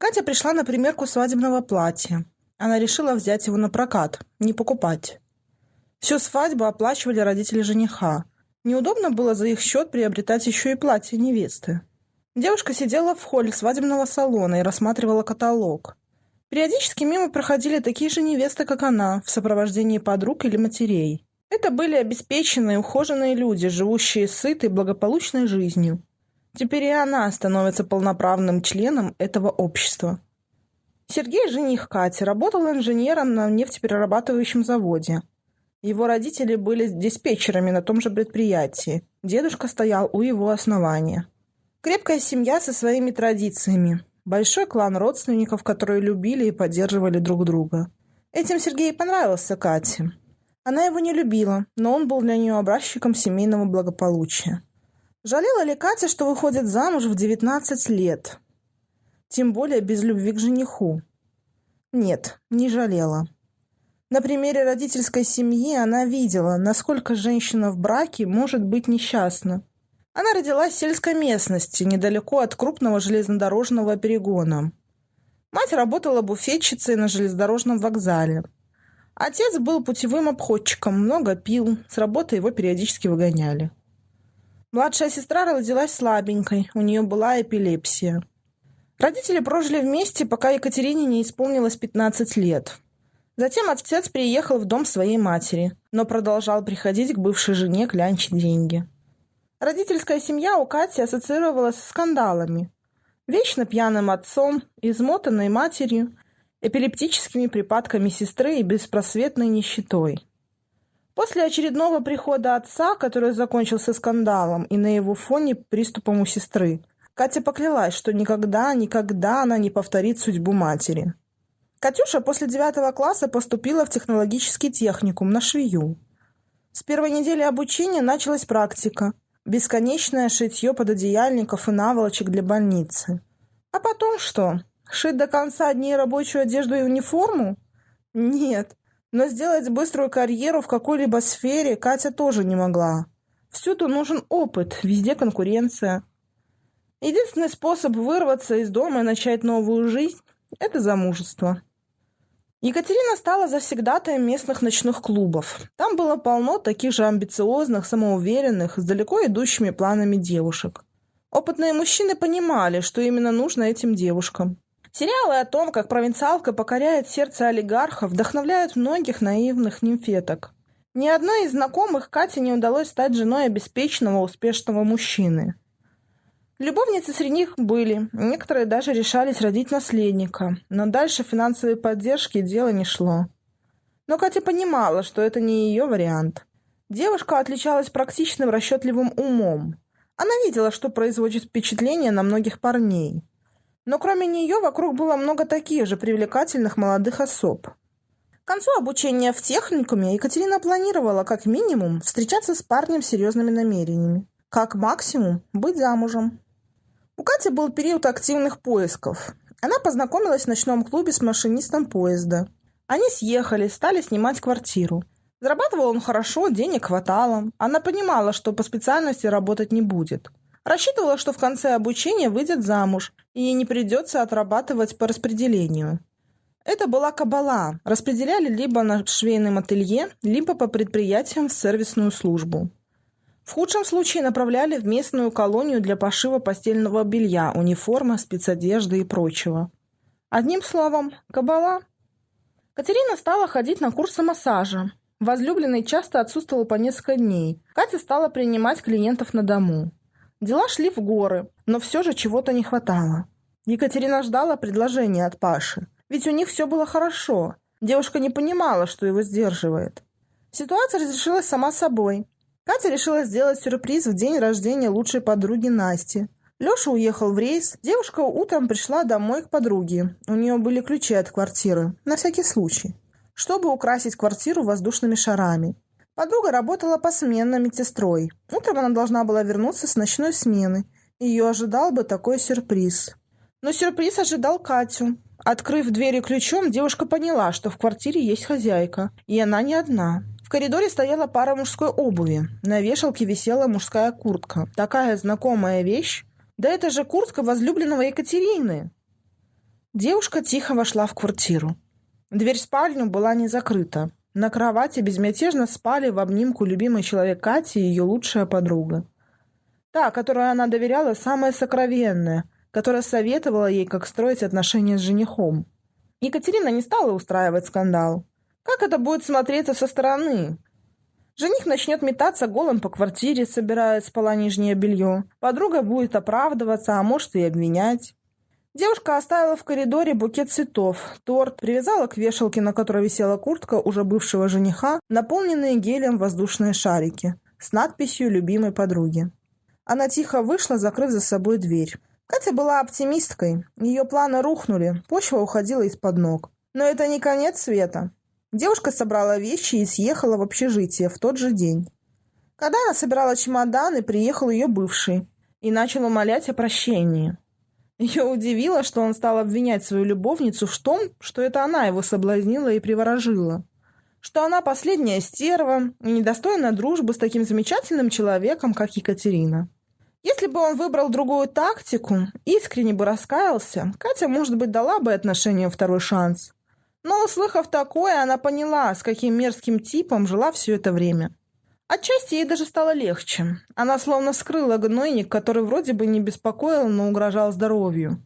Катя пришла на примерку свадебного платья. Она решила взять его на прокат, не покупать. Всю свадьбу оплачивали родители жениха. Неудобно было за их счет приобретать еще и платье невесты. Девушка сидела в холле свадебного салона и рассматривала каталог. Периодически мимо проходили такие же невесты, как она, в сопровождении подруг или матерей. Это были обеспеченные, ухоженные люди, живущие сытой, благополучной жизнью. Теперь и она становится полноправным членом этого общества. Сергей, жених Кати, работал инженером на нефтеперерабатывающем заводе. Его родители были диспетчерами на том же предприятии. Дедушка стоял у его основания. Крепкая семья со своими традициями. Большой клан родственников, которые любили и поддерживали друг друга. Этим Сергей понравился Кате. Она его не любила, но он был для нее образчиком семейного благополучия. Жалела ли Катя, что выходит замуж в 19 лет? Тем более без любви к жениху. Нет, не жалела. На примере родительской семьи она видела, насколько женщина в браке может быть несчастна. Она родилась в сельской местности, недалеко от крупного железнодорожного перегона. Мать работала буфетчицей на железнодорожном вокзале. Отец был путевым обходчиком, много пил, с работы его периодически выгоняли. Младшая сестра родилась слабенькой, у нее была эпилепсия. Родители прожили вместе, пока Екатерине не исполнилось 15 лет. Затем отец приехал в дом своей матери, но продолжал приходить к бывшей жене клянчить деньги. Родительская семья у Кати ассоциировалась с скандалами. Вечно пьяным отцом, измотанной матерью, эпилептическими припадками сестры и беспросветной нищетой. После очередного прихода отца, который закончился скандалом и на его фоне приступом у сестры, Катя поклялась, что никогда, никогда она не повторит судьбу матери. Катюша после девятого класса поступила в технологический техникум на швею. С первой недели обучения началась практика – Бесконечное шитье пододеяльников и наволочек для больницы. А потом что? Шить до конца дней рабочую одежду и униформу? Нет. Но сделать быструю карьеру в какой-либо сфере Катя тоже не могла. Всюду нужен опыт, везде конкуренция. Единственный способ вырваться из дома и начать новую жизнь – это замужество. Екатерина стала завсегдатаем местных ночных клубов. Там было полно таких же амбициозных, самоуверенных, с далеко идущими планами девушек. Опытные мужчины понимали, что именно нужно этим девушкам. Сериалы о том, как провинциалка покоряет сердце олигархов, вдохновляют многих наивных нимфеток. Ни одной из знакомых Кате не удалось стать женой обеспеченного, успешного мужчины. Любовницы среди них были, некоторые даже решались родить наследника, но дальше финансовой поддержки дело не шло. Но Катя понимала, что это не ее вариант. Девушка отличалась практичным расчетливым умом. Она видела, что производит впечатление на многих парней. Но кроме нее вокруг было много таких же привлекательных молодых особ. К концу обучения в техникуме Екатерина планировала как минимум встречаться с парнем с серьезными намерениями, как максимум быть замужем. У Кати был период активных поисков. Она познакомилась в ночном клубе с машинистом поезда. Они съехали, стали снимать квартиру. Зарабатывал он хорошо, денег хватало. Она понимала, что по специальности работать не будет. Рассчитывала, что в конце обучения выйдет замуж, и ей не придется отрабатывать по распределению. Это была кабала. Распределяли либо на швейном ателье, либо по предприятиям в сервисную службу. В худшем случае направляли в местную колонию для пошива постельного белья, униформы, спецодежды и прочего. Одним словом, кабала. Катерина стала ходить на курсы массажа. Возлюбленный часто отсутствовал по несколько дней. Катя стала принимать клиентов на дому. Дела шли в горы, но все же чего-то не хватало. Екатерина ждала предложения от Паши. Ведь у них все было хорошо. Девушка не понимала, что его сдерживает. Ситуация разрешилась сама собой. Катя решила сделать сюрприз в день рождения лучшей подруги Насти. Леша уехал в рейс. Девушка утром пришла домой к подруге. У нее были ключи от квартиры, на всякий случай, чтобы украсить квартиру воздушными шарами. Подруга работала посменно медсестрой. Утром она должна была вернуться с ночной смены. Ее ожидал бы такой сюрприз. Но сюрприз ожидал Катю. Открыв двери ключом, девушка поняла, что в квартире есть хозяйка, и она не одна. В коридоре стояла пара мужской обуви. На вешалке висела мужская куртка. Такая знакомая вещь. Да это же куртка возлюбленного Екатерины. Девушка тихо вошла в квартиру. Дверь в спальню была не закрыта. На кровати безмятежно спали в обнимку любимый человек Кати и ее лучшая подруга. Та, которой она доверяла, самая сокровенная, которая советовала ей, как строить отношения с женихом. Екатерина не стала устраивать скандал. Как это будет смотреться со стороны? Жених начнет метаться голым по квартире, собирая с пола нижнее белье. Подруга будет оправдываться, а может и обвинять. Девушка оставила в коридоре букет цветов, торт, привязала к вешалке, на которой висела куртка уже бывшего жениха, наполненные гелем воздушные шарики с надписью «Любимой подруги». Она тихо вышла, закрыв за собой дверь. Катя была оптимисткой. Ее планы рухнули, почва уходила из-под ног. Но это не конец света. Девушка собрала вещи и съехала в общежитие в тот же день. Когда она собирала чемоданы, приехал ее бывший и начал умолять о прощении. Ее удивило, что он стал обвинять свою любовницу в том, что это она его соблазнила и приворожила. Что она последняя стерва и недостойна дружбы с таким замечательным человеком, как Екатерина. Если бы он выбрал другую тактику, искренне бы раскаялся, Катя, может быть, дала бы отношению второй шанс. Но, услыхав такое, она поняла, с каким мерзким типом жила все это время. Отчасти ей даже стало легче. Она словно скрыла гнойник, который вроде бы не беспокоил, но угрожал здоровью.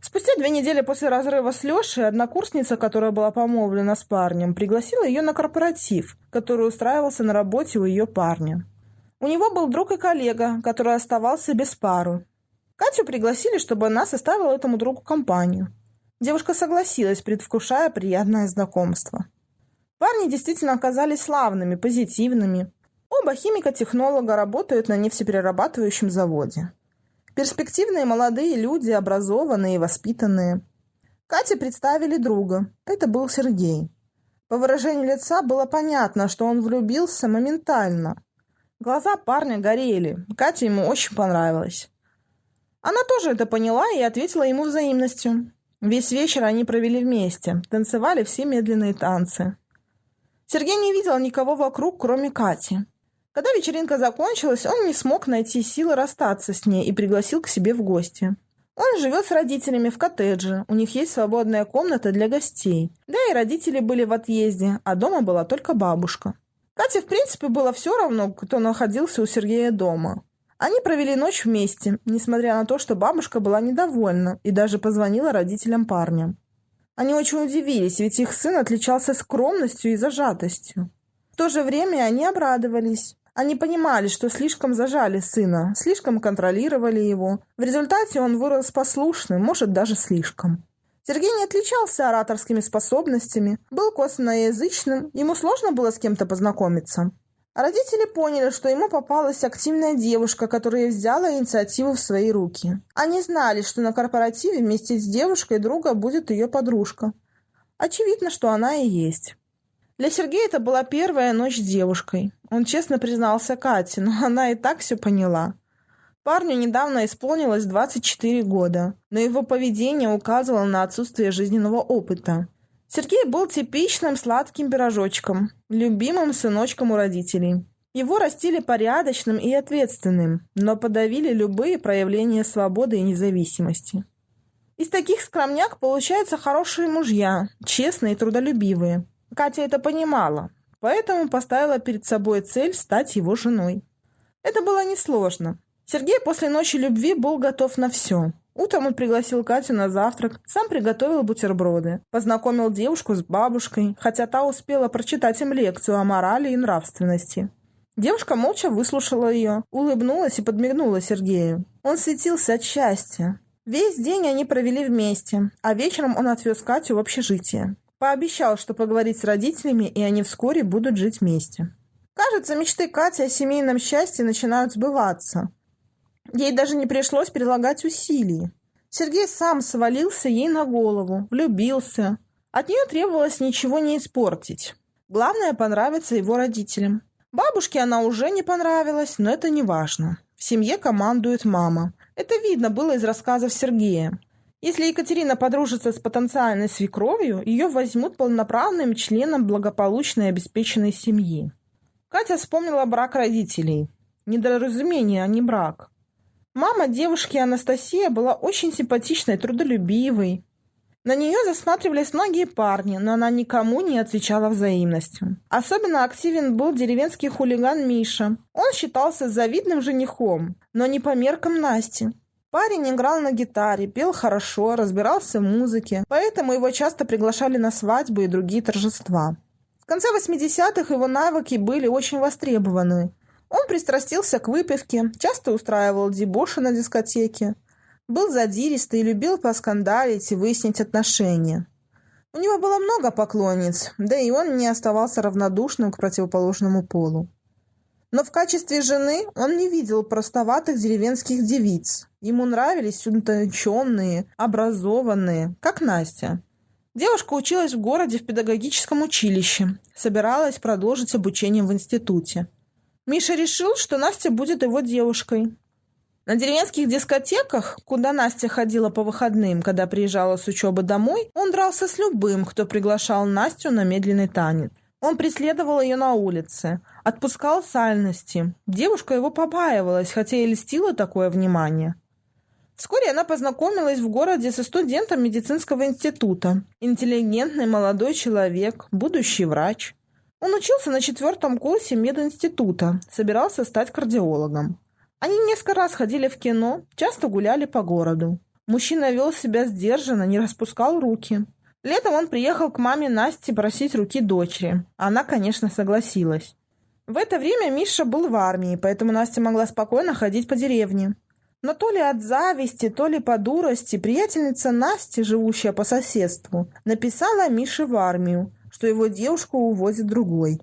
Спустя две недели после разрыва с Лешей однокурсница, которая была помолвлена с парнем, пригласила ее на корпоратив, который устраивался на работе у ее парня. У него был друг и коллега, который оставался без пары. Катю пригласили, чтобы она составила этому другу компанию. Девушка согласилась, предвкушая приятное знакомство. Парни действительно оказались славными, позитивными. Оба химика-технолога работают на нефтеперерабатывающем заводе. Перспективные молодые люди, образованные и воспитанные. Кате представили друга. Это был Сергей. По выражению лица было понятно, что он влюбился моментально. Глаза парня горели. Кате ему очень понравилось. Она тоже это поняла и ответила ему взаимностью. Весь вечер они провели вместе, танцевали все медленные танцы. Сергей не видел никого вокруг, кроме Кати. Когда вечеринка закончилась, он не смог найти силы расстаться с ней и пригласил к себе в гости. Он живет с родителями в коттедже, у них есть свободная комната для гостей. Да и родители были в отъезде, а дома была только бабушка. Кате, в принципе, было все равно, кто находился у Сергея дома. Они провели ночь вместе, несмотря на то, что бабушка была недовольна и даже позвонила родителям парня. Они очень удивились, ведь их сын отличался скромностью и зажатостью. В то же время они обрадовались. Они понимали, что слишком зажали сына, слишком контролировали его. В результате он вырос послушным, может, даже слишком. Сергей не отличался ораторскими способностями, был косноязычным, ему сложно было с кем-то познакомиться. Родители поняли, что ему попалась активная девушка, которая взяла инициативу в свои руки. Они знали, что на корпоративе вместе с девушкой друга будет ее подружка. Очевидно, что она и есть. Для Сергея это была первая ночь с девушкой. Он честно признался Кате, но она и так все поняла. Парню недавно исполнилось 24 года, но его поведение указывало на отсутствие жизненного опыта. Сергей был типичным сладким пирожочком, любимым сыночком у родителей. Его растили порядочным и ответственным, но подавили любые проявления свободы и независимости. Из таких скромняк получаются хорошие мужья, честные и трудолюбивые. Катя это понимала, поэтому поставила перед собой цель стать его женой. Это было несложно. Сергей после ночи любви был готов на все. Утром он пригласил Катю на завтрак, сам приготовил бутерброды, познакомил девушку с бабушкой, хотя та успела прочитать им лекцию о морали и нравственности. Девушка молча выслушала ее, улыбнулась и подмигнула Сергею. Он светился от счастья. Весь день они провели вместе, а вечером он отвез Катю в общежитие. Пообещал, что поговорит с родителями, и они вскоре будут жить вместе. Кажется, мечты Кати о семейном счастье начинают сбываться. Ей даже не пришлось прилагать усилий. Сергей сам свалился ей на голову, влюбился. От нее требовалось ничего не испортить. Главное – понравиться его родителям. Бабушке она уже не понравилась, но это не важно. В семье командует мама. Это видно было из рассказов Сергея. Если Екатерина подружится с потенциальной свекровью, ее возьмут полноправным членом благополучной и обеспеченной семьи. Катя вспомнила брак родителей. Недоразумение, а не брак. Мама девушки Анастасия была очень симпатичной, трудолюбивой. На нее засматривались многие парни, но она никому не отвечала взаимностью. Особенно активен был деревенский хулиган Миша. Он считался завидным женихом, но не по меркам Насти. Парень играл на гитаре, пел хорошо, разбирался в музыке, поэтому его часто приглашали на свадьбы и другие торжества. В конце 80-х его навыки были очень востребованы. Он пристрастился к выпивке, часто устраивал дебоши на дискотеке, был задиристый и любил поскандалить и выяснить отношения. У него было много поклонниц, да и он не оставался равнодушным к противоположному полу. Но в качестве жены он не видел простоватых деревенских девиц. Ему нравились утонченные, образованные, как Настя. Девушка училась в городе в педагогическом училище, собиралась продолжить обучение в институте. Миша решил, что Настя будет его девушкой. На деревенских дискотеках, куда Настя ходила по выходным, когда приезжала с учебы домой, он дрался с любым, кто приглашал Настю на медленный танец. Он преследовал ее на улице, отпускал сальности. Девушка его побаивалась, хотя и льстила такое внимание. Вскоре она познакомилась в городе со студентом медицинского института. Интеллигентный молодой человек, будущий врач. Он учился на четвертом курсе мединститута, собирался стать кардиологом. Они несколько раз ходили в кино, часто гуляли по городу. Мужчина вел себя сдержанно, не распускал руки. Летом он приехал к маме Насти просить руки дочери. Она, конечно, согласилась. В это время Миша был в армии, поэтому Настя могла спокойно ходить по деревне. Но то ли от зависти, то ли по дурости приятельница Насти, живущая по соседству, написала Мише в армию, что его девушку увозит другой.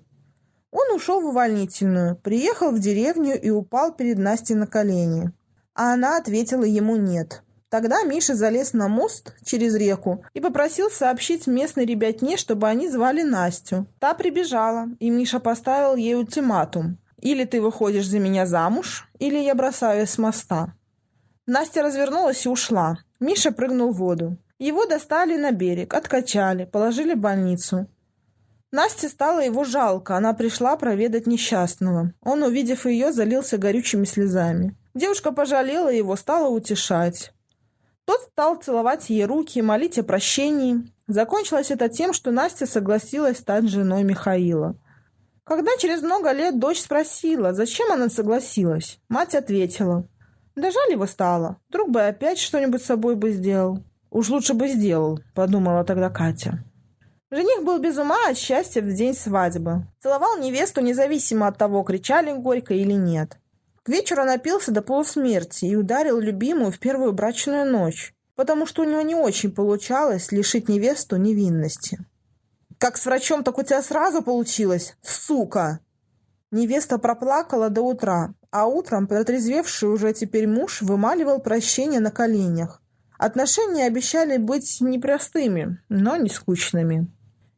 Он ушел в увольнительную, приехал в деревню и упал перед Настей на колени. А она ответила ему «нет». Тогда Миша залез на мост через реку и попросил сообщить местной ребятне, чтобы они звали Настю. Та прибежала, и Миша поставил ей ультиматум. «Или ты выходишь за меня замуж, или я бросаюсь с моста». Настя развернулась и ушла. Миша прыгнул в воду. Его достали на берег, откачали, положили в больницу. Насте стало его жалко, она пришла проведать несчастного. Он, увидев ее, залился горючими слезами. Девушка пожалела его, стала утешать. Тот стал целовать ей руки, молить о прощении. Закончилось это тем, что Настя согласилась стать женой Михаила. Когда через много лет дочь спросила, зачем она согласилась, мать ответила. Да жаль его стало, вдруг бы опять что-нибудь с собой бы сделал. Уж лучше бы сделал, подумала тогда Катя. Жених был без ума от счастья в день свадьбы. Целовал невесту независимо от того, кричали горько или нет. К вечеру напился до полусмерти и ударил любимую в первую брачную ночь, потому что у него не очень получалось лишить невесту невинности. «Как с врачом, так у тебя сразу получилось, сука!» Невеста проплакала до утра, а утром протрезвевший уже теперь муж вымаливал прощение на коленях. Отношения обещали быть непростыми, но не скучными.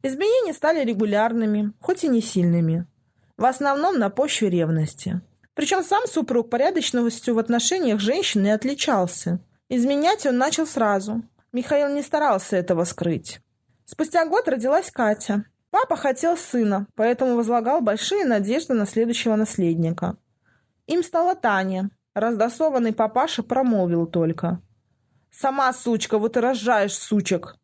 Изменения стали регулярными, хоть и не сильными. В основном на почве ревности. Причем сам супруг порядочностью в отношениях женщин не отличался. Изменять он начал сразу. Михаил не старался этого скрыть. Спустя год родилась Катя. Папа хотел сына, поэтому возлагал большие надежды на следующего наследника. Им стала Таня. Раздосованный папаша промолвил только. «Сама сучка, вот и рожаешь сучек!»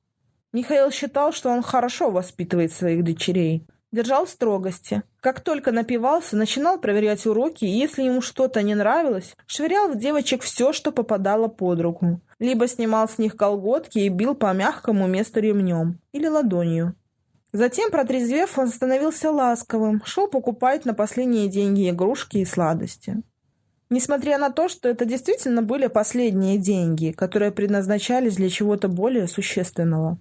Михаил считал, что он хорошо воспитывает своих дочерей. Держал строгости. Как только напивался, начинал проверять уроки, и если ему что-то не нравилось, швырял в девочек все, что попадало под руку. Либо снимал с них колготки и бил по мягкому месту ремнем или ладонью. Затем, протрезвев, он становился ласковым, шел покупать на последние деньги игрушки и сладости. Несмотря на то, что это действительно были последние деньги, которые предназначались для чего-то более существенного.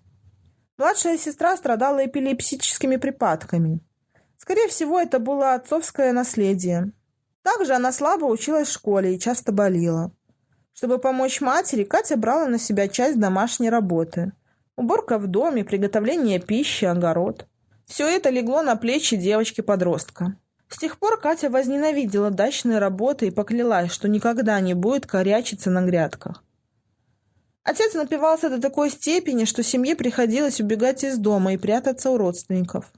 Младшая сестра страдала эпилепсическими припадками. Скорее всего, это было отцовское наследие. Также она слабо училась в школе и часто болела. Чтобы помочь матери, Катя брала на себя часть домашней работы. Уборка в доме, приготовление пищи, огород. Все это легло на плечи девочки-подростка. С тех пор Катя возненавидела дачные работы и поклялась, что никогда не будет корячиться на грядках. Отец напивался до такой степени, что семье приходилось убегать из дома и прятаться у родственников.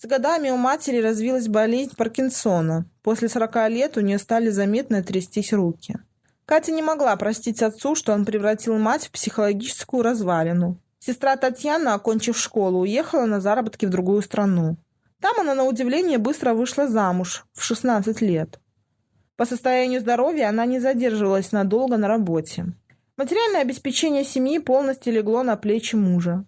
С годами у матери развилась болезнь Паркинсона. После сорока лет у нее стали заметно трястись руки. Катя не могла простить отцу, что он превратил мать в психологическую развалину. Сестра Татьяна, окончив школу, уехала на заработки в другую страну. Там она, на удивление, быстро вышла замуж, в 16 лет. По состоянию здоровья она не задерживалась надолго на работе. Материальное обеспечение семьи полностью легло на плечи мужа.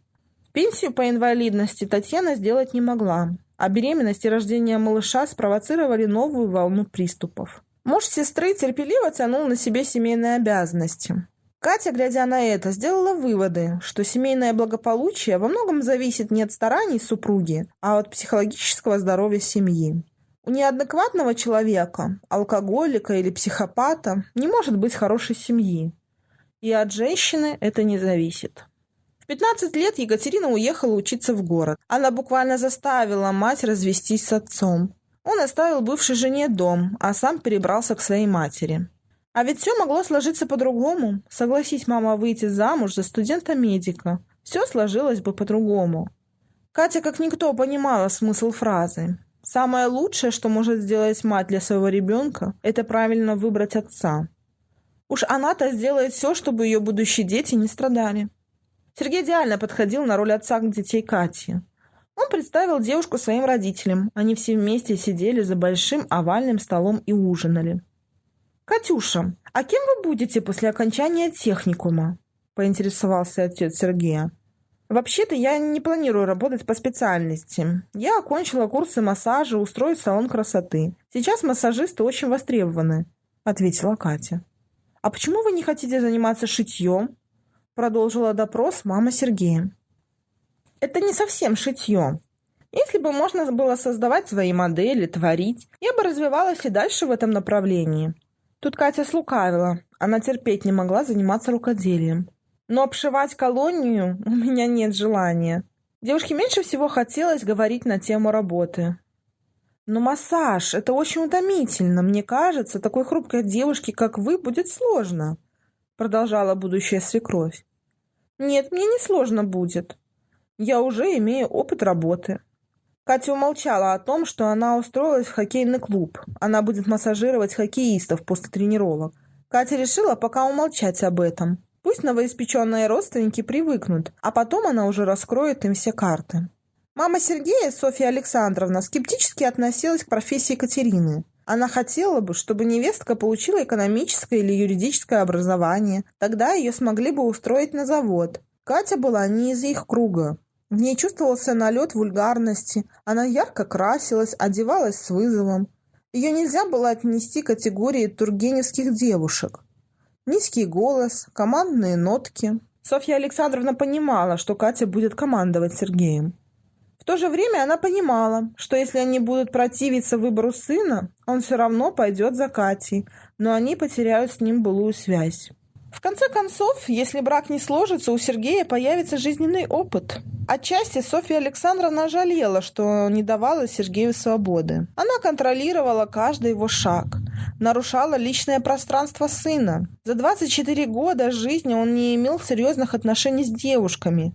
Пенсию по инвалидности Татьяна сделать не могла, а беременность и рождение малыша спровоцировали новую волну приступов. Муж сестры терпеливо тянул на себе семейные обязанности. Катя, глядя на это, сделала выводы, что семейное благополучие во многом зависит не от стараний супруги, а от психологического здоровья семьи. У неадекватного человека, алкоголика или психопата, не может быть хорошей семьи. И от женщины это не зависит. В 15 лет Екатерина уехала учиться в город. Она буквально заставила мать развестись с отцом. Он оставил бывшей жене дом, а сам перебрался к своей матери. А ведь все могло сложиться по-другому. Согласись мама выйти замуж за студента-медика. Все сложилось бы по-другому. Катя как никто понимала смысл фразы. Самое лучшее, что может сделать мать для своего ребенка, это правильно выбрать отца. Уж она-то сделает все, чтобы ее будущие дети не страдали. Сергей идеально подходил на роль отца к детей Кати. Он представил девушку своим родителям. Они все вместе сидели за большим овальным столом и ужинали. «Катюша, а кем вы будете после окончания техникума?» – поинтересовался отец Сергея. «Вообще-то я не планирую работать по специальности. Я окончила курсы массажа, устроюсь в салон красоты. Сейчас массажисты очень востребованы», – ответила Катя. «А почему вы не хотите заниматься шитьем?» продолжила допрос мама Сергея. Это не совсем шитье. Если бы можно было создавать свои модели, творить, я бы развивалась и дальше в этом направлении. Тут Катя слукавила. Она терпеть не могла заниматься рукоделием. Но обшивать колонию у меня нет желания. Девушке меньше всего хотелось говорить на тему работы. Но массаж – это очень утомительно. Мне кажется, такой хрупкой девушке, как вы, будет сложно продолжала будущая свекровь. «Нет, мне не сложно будет. Я уже имею опыт работы». Катя умолчала о том, что она устроилась в хоккейный клуб. Она будет массажировать хоккеистов после тренировок. Катя решила пока умолчать об этом. Пусть новоиспеченные родственники привыкнут, а потом она уже раскроет им все карты. Мама Сергея, Софья Александровна, скептически относилась к профессии Катерины. Она хотела бы, чтобы невестка получила экономическое или юридическое образование. Тогда ее смогли бы устроить на завод. Катя была не из их круга. В ней чувствовался налет вульгарности. Она ярко красилась, одевалась с вызовом. Ее нельзя было отнести к категории тургеневских девушек. Низкий голос, командные нотки. Софья Александровна понимала, что Катя будет командовать Сергеем то же время она понимала, что если они будут противиться выбору сына, он все равно пойдет за Катей, но они потеряют с ним былую связь. В конце концов, если брак не сложится, у Сергея появится жизненный опыт. Отчасти Софья Александровна жалела, что не давала Сергею свободы. Она контролировала каждый его шаг, нарушала личное пространство сына. За 24 года жизни он не имел серьезных отношений с девушками.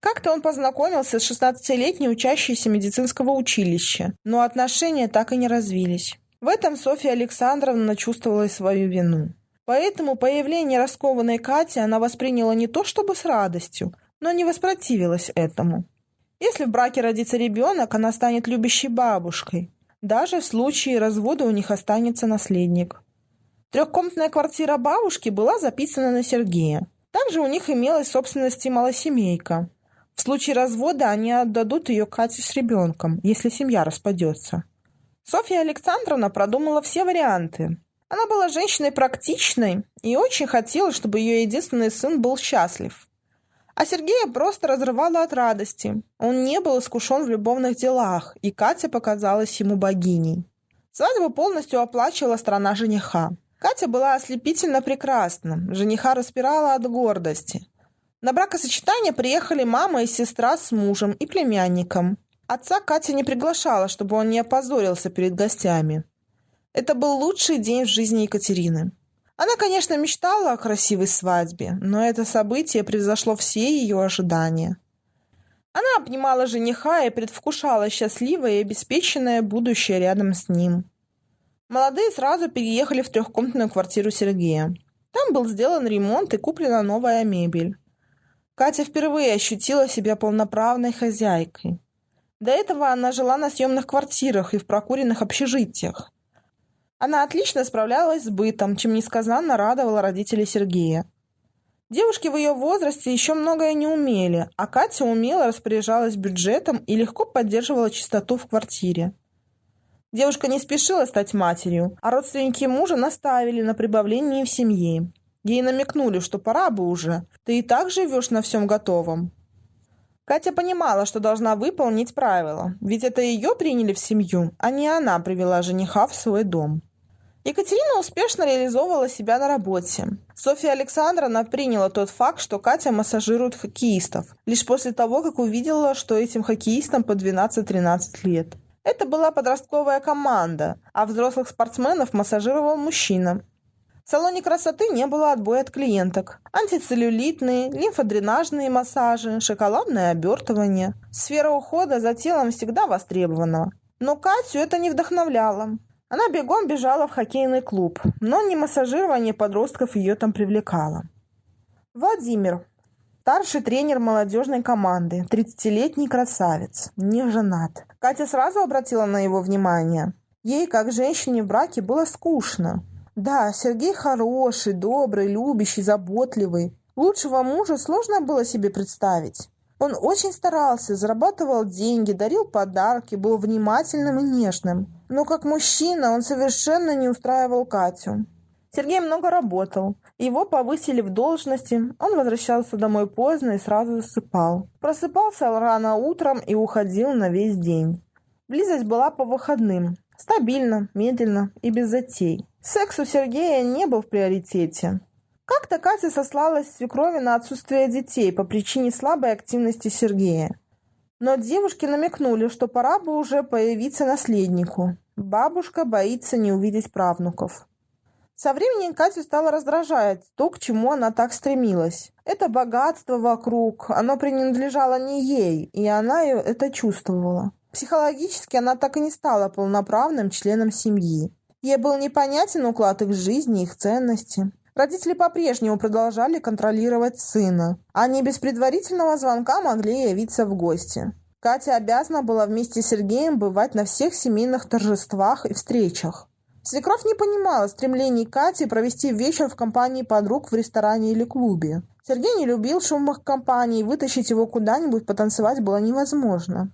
Как-то он познакомился с 16-летней учащейся медицинского училища, но отношения так и не развились. В этом Софья Александровна чувствовала свою вину. Поэтому появление раскованной Кати она восприняла не то чтобы с радостью, но не воспротивилась этому. Если в браке родится ребенок, она станет любящей бабушкой. Даже в случае развода у них останется наследник. Трехкомнатная квартира бабушки была записана на Сергея. Также у них имелась собственность и малосемейка. В случае развода они отдадут ее Кате с ребенком, если семья распадется. Софья Александровна продумала все варианты. Она была женщиной практичной и очень хотела, чтобы ее единственный сын был счастлив. А Сергея просто разрывала от радости. Он не был искушен в любовных делах, и Катя показалась ему богиней. Свадьбу полностью оплачивала страна жениха. Катя была ослепительно прекрасна. Жениха распирала от гордости. На бракосочетание приехали мама и сестра с мужем и племянником. Отца Катя не приглашала, чтобы он не опозорился перед гостями. Это был лучший день в жизни Екатерины. Она, конечно, мечтала о красивой свадьбе, но это событие превзошло все ее ожидания. Она обнимала жениха и предвкушала счастливое и обеспеченное будущее рядом с ним. Молодые сразу переехали в трехкомнатную квартиру Сергея. Там был сделан ремонт и куплена новая мебель. Катя впервые ощутила себя полноправной хозяйкой. До этого она жила на съемных квартирах и в прокуренных общежитиях. Она отлично справлялась с бытом, чем несказанно радовала родителей Сергея. Девушки в ее возрасте еще многое не умели, а Катя умело распоряжалась бюджетом и легко поддерживала чистоту в квартире. Девушка не спешила стать матерью, а родственники мужа наставили на прибавлении в семье. Ей намекнули, что пора бы уже, ты и так живешь на всем готовом. Катя понимала, что должна выполнить правила, ведь это ее приняли в семью, а не она привела жениха в свой дом. Екатерина успешно реализовывала себя на работе. Софья Александровна приняла тот факт, что Катя массажирует хоккеистов, лишь после того, как увидела, что этим хоккеистам по 12-13 лет. Это была подростковая команда, а взрослых спортсменов массажировал мужчина. В салоне красоты не было отбоя от клиенток. Антицеллюлитные, лимфодренажные массажи, шоколадное обертывание. Сфера ухода за телом всегда востребована. Но Катю это не вдохновляло. Она бегом бежала в хоккейный клуб, но не массажирование подростков ее там привлекало. Владимир, старший тренер молодежной команды, 30-летний красавец, не женат. Катя сразу обратила на его внимание. Ей, как женщине в браке, было скучно. Да, Сергей хороший, добрый, любящий, заботливый. Лучшего мужа сложно было себе представить. Он очень старался, зарабатывал деньги, дарил подарки, был внимательным и нежным. Но как мужчина он совершенно не устраивал Катю. Сергей много работал. Его повысили в должности, он возвращался домой поздно и сразу засыпал. Просыпался рано утром и уходил на весь день. Близость была по выходным. Стабильно, медленно и без затей. Секс у Сергея не был в приоритете. Как-то Катя сослалась свекрови на отсутствие детей по причине слабой активности Сергея. Но девушки намекнули, что пора бы уже появиться наследнику. Бабушка боится не увидеть правнуков. Со временем Катю стало раздражать то, к чему она так стремилась. Это богатство вокруг, оно принадлежало не ей, и она это чувствовала. Психологически она так и не стала полноправным членом семьи. Ей был непонятен уклад их жизни, их ценности. Родители по-прежнему продолжали контролировать сына. Они без предварительного звонка могли явиться в гости. Катя обязана была вместе с Сергеем бывать на всех семейных торжествах и встречах. Свекровь не понимала стремлений Кати провести вечер в компании подруг в ресторане или клубе. Сергей не любил шумных компаний, вытащить его куда-нибудь потанцевать было невозможно.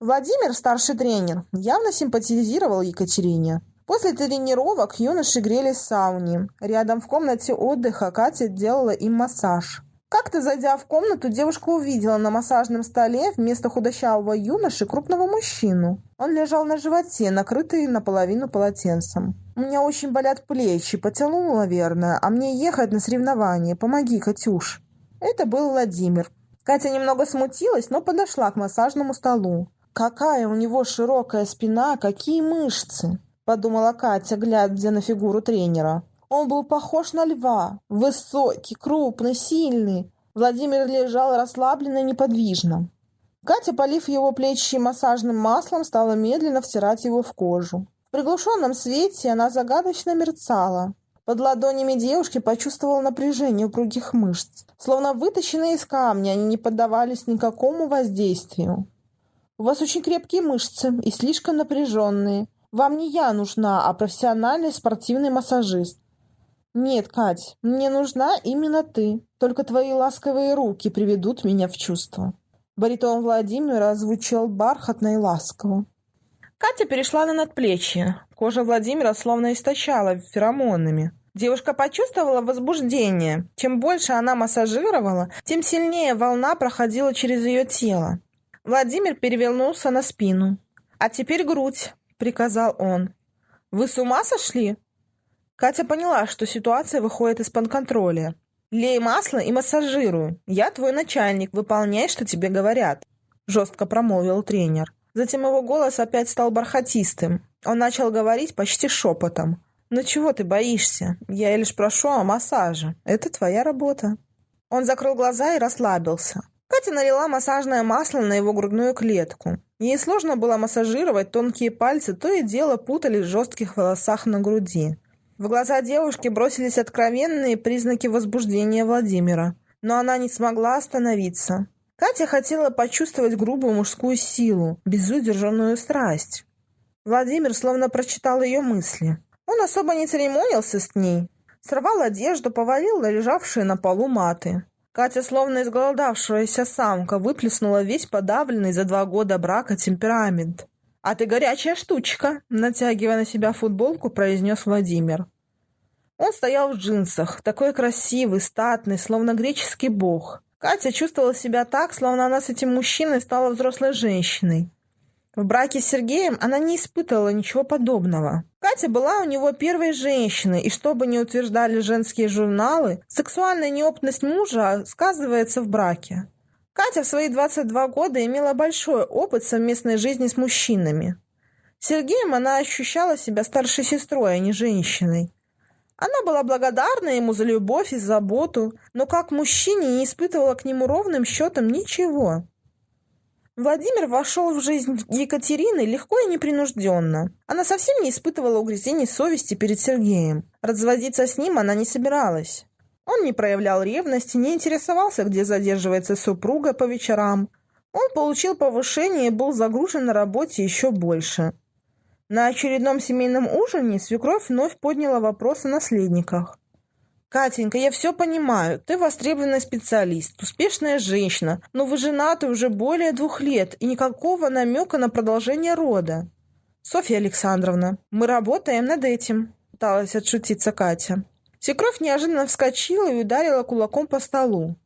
Владимир, старший тренер, явно симпатизировал Екатерине. После тренировок юноши грелись в сауне. Рядом в комнате отдыха Катя делала им массаж. Как-то зайдя в комнату, девушка увидела на массажном столе вместо худощавого юноши крупного мужчину. Он лежал на животе, накрытый наполовину полотенцем. «У меня очень болят плечи, потянуло, наверное, а мне ехать на соревнования. Помоги, Катюш». Это был Владимир. Катя немного смутилась, но подошла к массажному столу. Какая у него широкая спина, какие мышцы! — подумала Катя, глядя на фигуру тренера. Он был похож на льва, высокий, крупный, сильный. Владимир лежал расслабленно и неподвижно. Катя, полив его плечи массажным маслом, стала медленно втирать его в кожу. В приглушенном свете она загадочно мерцала. Под ладонями девушки почувствовала напряжение упругих мышц. Словно вытащенные из камня, они не поддавались никакому воздействию. «У вас очень крепкие мышцы и слишком напряженные. Вам не я нужна, а профессиональный спортивный массажист. Нет, Кать, мне нужна именно ты. Только твои ласковые руки приведут меня в чувство. Баритон Владимира звучал бархатно и ласково. Катя перешла на надплечье. Кожа Владимира словно источала феромонами. Девушка почувствовала возбуждение. Чем больше она массажировала, тем сильнее волна проходила через ее тело. Владимир перевернулся на спину. «А теперь грудь. — приказал он. «Вы с ума сошли?» Катя поняла, что ситуация выходит из-под контроля. «Лей масло и массажируй. Я твой начальник, выполняй, что тебе говорят», — жестко промолвил тренер. Затем его голос опять стал бархатистым. Он начал говорить почти шепотом. «Ну чего ты боишься? Я лишь прошу о массаже. Это твоя работа». Он закрыл глаза и расслабился. Катя налила массажное масло на его грудную клетку. Ей сложно было массажировать, тонкие пальцы то и дело путались в жестких волосах на груди. В глаза девушки бросились откровенные признаки возбуждения Владимира. но она не смогла остановиться. Катя хотела почувствовать грубую мужскую силу, безудержанную страсть. Владимир словно прочитал ее мысли. Он особо не церемонился с ней. Сорвал одежду, повалил на лежавшие на полу маты. Катя, словно изголодавшаяся самка, выплеснула весь подавленный за два года брака темперамент. «А ты горячая штучка!» – натягивая на себя футболку, произнес Владимир. Он стоял в джинсах, такой красивый, статный, словно греческий бог. Катя чувствовала себя так, словно она с этим мужчиной стала взрослой женщиной. В браке с Сергеем она не испытывала ничего подобного. Катя была у него первой женщиной, и что бы ни утверждали женские журналы, сексуальная неопытность мужа сказывается в браке. Катя в свои 22 года имела большой опыт совместной жизни с мужчинами. Сергеем она ощущала себя старшей сестрой, а не женщиной. Она была благодарна ему за любовь и заботу, но как мужчине не испытывала к нему ровным счетом ничего. Владимир вошел в жизнь Екатерины легко и непринужденно. Она совсем не испытывала угрызений совести перед Сергеем. Разводиться с ним она не собиралась. Он не проявлял ревности, не интересовался, где задерживается супруга по вечерам. Он получил повышение и был загружен на работе еще больше. На очередном семейном ужине свекровь вновь подняла вопрос о наследниках. «Катенька, я все понимаю. Ты востребованный специалист, успешная женщина, но вы женаты уже более двух лет и никакого намека на продолжение рода». «Софья Александровна, мы работаем над этим», — пыталась отшутиться Катя. Свекровь неожиданно вскочила и ударила кулаком по столу.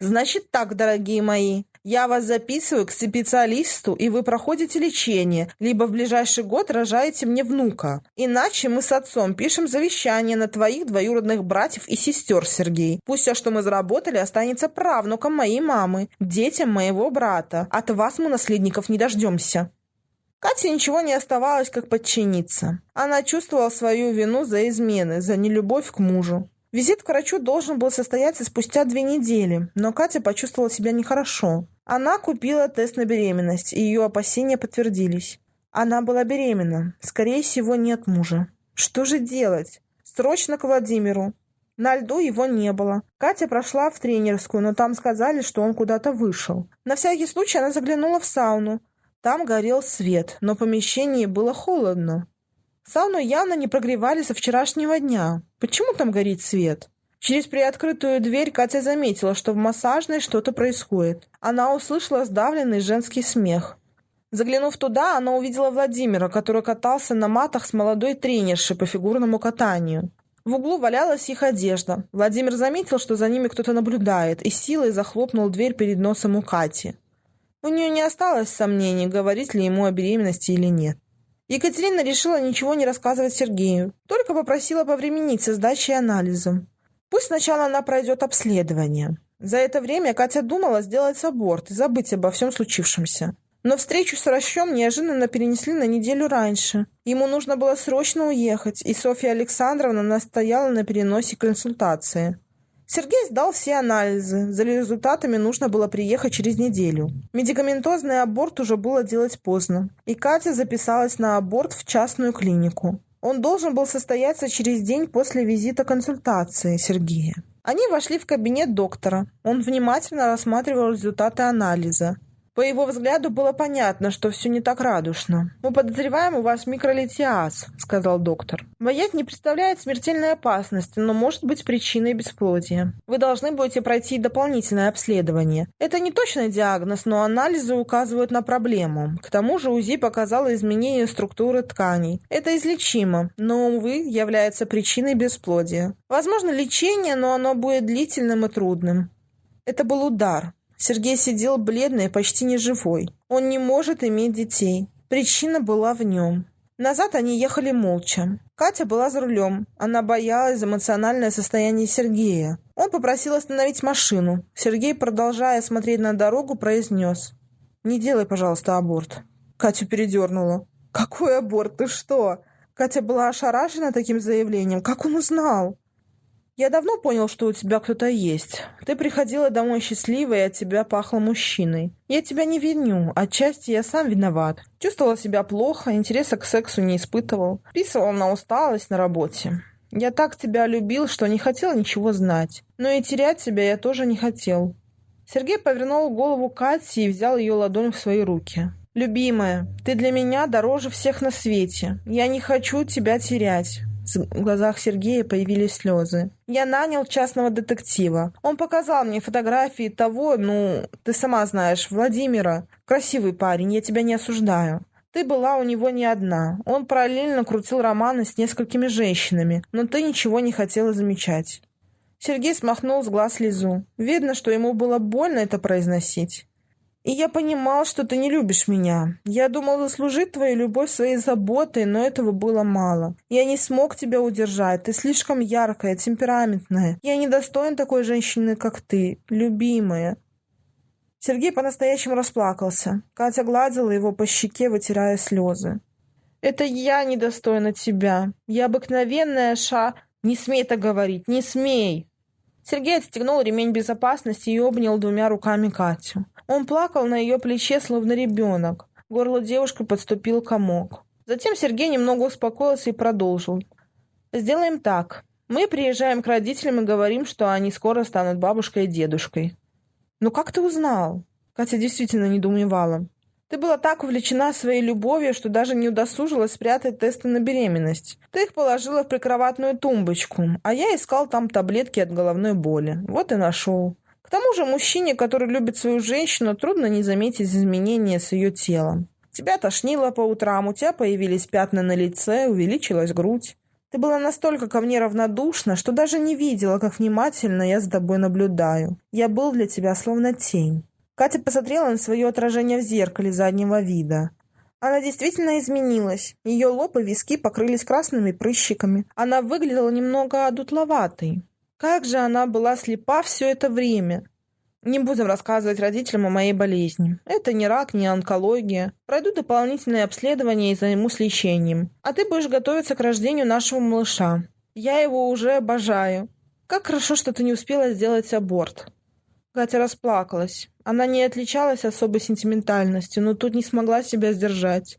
«Значит так, дорогие мои, я вас записываю к специалисту, и вы проходите лечение, либо в ближайший год рожаете мне внука. Иначе мы с отцом пишем завещание на твоих двоюродных братьев и сестер, Сергей. Пусть все, что мы заработали, останется правнукам моей мамы, детям моего брата. От вас мы наследников не дождемся». Кате ничего не оставалось, как подчиниться. Она чувствовала свою вину за измены, за нелюбовь к мужу. Визит к врачу должен был состояться спустя две недели, но Катя почувствовала себя нехорошо. Она купила тест на беременность, и ее опасения подтвердились. Она была беременна, скорее всего, не от мужа. Что же делать? Срочно к Владимиру. На льду его не было. Катя прошла в тренерскую, но там сказали, что он куда-то вышел. На всякий случай она заглянула в сауну. Там горел свет, но в помещении было холодно. Сауну явно не прогревали со вчерашнего дня. Почему там горит свет? Через приоткрытую дверь Катя заметила, что в массажной что-то происходит. Она услышала сдавленный женский смех. Заглянув туда, она увидела Владимира, который катался на матах с молодой тренершей по фигурному катанию. В углу валялась их одежда. Владимир заметил, что за ними кто-то наблюдает, и силой захлопнул дверь перед носом у Кати. У нее не осталось сомнений, говорить ли ему о беременности или нет. Екатерина решила ничего не рассказывать Сергею, только попросила повременить со сдачей анализом. Пусть сначала она пройдет обследование. За это время Катя думала сделать аборт и забыть обо всем случившемся. Но встречу с врачом неожиданно перенесли на неделю раньше. Ему нужно было срочно уехать, и Софья Александровна настояла на переносе консультации. Сергей сдал все анализы. За результатами нужно было приехать через неделю. Медикаментозный аборт уже было делать поздно. И Катя записалась на аборт в частную клинику. Он должен был состояться через день после визита консультации Сергея. Они вошли в кабинет доктора. Он внимательно рассматривал результаты анализа. По его взгляду было понятно, что все не так радужно. «Мы подозреваем у вас микролитиаз», — сказал доктор. «Боязнь не представляет смертельной опасности, но может быть причиной бесплодия. Вы должны будете пройти дополнительное обследование. Это не точный диагноз, но анализы указывают на проблему. К тому же УЗИ показало изменение структуры тканей. Это излечимо, но, увы, является причиной бесплодия. Возможно лечение, но оно будет длительным и трудным». Это был удар, Сергей сидел бледный, почти неживой. Он не может иметь детей. Причина была в нем. Назад они ехали молча. Катя была за рулем. Она боялась эмоциональное состояние Сергея. Он попросил остановить машину. Сергей, продолжая смотреть на дорогу, произнес. «Не делай, пожалуйста, аборт». Катю передернула. «Какой аборт? Ты что?» Катя была ошарашена таким заявлением. «Как он узнал?» Я давно понял, что у тебя кто-то есть. Ты приходила домой счастливой, и от тебя пахло мужчиной. Я тебя не виню, отчасти я сам виноват. Чувствовала себя плохо, интереса к сексу не испытывал. Писывал на усталость на работе. Я так тебя любил, что не хотел ничего знать. Но и терять тебя я тоже не хотел». Сергей повернул голову Кати и взял ее ладонь в свои руки. «Любимая, ты для меня дороже всех на свете. Я не хочу тебя терять». В глазах Сергея появились слезы. «Я нанял частного детектива. Он показал мне фотографии того, ну, ты сама знаешь, Владимира. Красивый парень, я тебя не осуждаю. Ты была у него не одна. Он параллельно крутил романы с несколькими женщинами, но ты ничего не хотела замечать». Сергей смахнул с глаз слезу. Видно, что ему было больно это произносить. И я понимал, что ты не любишь меня. Я думал заслужить твою любовь своей заботой, но этого было мало. Я не смог тебя удержать. Ты слишком яркая, темпераментная. Я не достоин такой женщины, как ты, любимая. Сергей по-настоящему расплакался. Катя гладила его по щеке, вытирая слезы. «Это я недостойна тебя. Я обыкновенная ша...» «Не смей так говорить, не смей!» Сергей отстегнул ремень безопасности и обнял двумя руками Катю. Он плакал на ее плече, словно ребенок. Горло девушки подступил комок. Затем Сергей немного успокоился и продолжил. «Сделаем так. Мы приезжаем к родителям и говорим, что они скоро станут бабушкой и дедушкой». «Ну как ты узнал?» Катя действительно недоумевала. «Ты была так увлечена своей любовью, что даже не удосужилась спрятать тесты на беременность. Ты их положила в прикроватную тумбочку, а я искал там таблетки от головной боли. Вот и нашел. К тому же мужчине, который любит свою женщину, трудно не заметить изменения с ее телом. Тебя тошнило по утрам, у тебя появились пятна на лице, увеличилась грудь. Ты была настолько ко мне равнодушна, что даже не видела, как внимательно я за тобой наблюдаю. Я был для тебя словно тень. Катя посмотрела на свое отражение в зеркале заднего вида. Она действительно изменилась. Ее лоб и виски покрылись красными прыщиками. Она выглядела немного одутловатой. Как же она была слепа все это время. Не будем рассказывать родителям о моей болезни. Это не рак, не онкология. Пройду дополнительные обследования и займусь лечением. А ты будешь готовиться к рождению нашего малыша. Я его уже обожаю. Как хорошо, что ты не успела сделать аборт. Катя расплакалась. Она не отличалась особой сентиментальностью, но тут не смогла себя сдержать.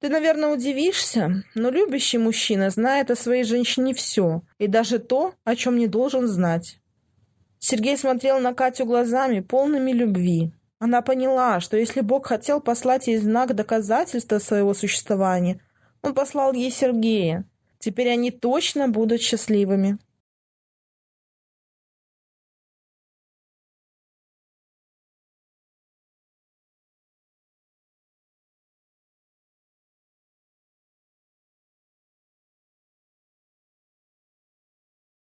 Ты, наверное, удивишься, но любящий мужчина знает о своей женщине все, и даже то, о чем не должен знать. Сергей смотрел на Катю глазами, полными любви. Она поняла, что если Бог хотел послать ей знак доказательства своего существования, он послал ей Сергея. Теперь они точно будут счастливыми.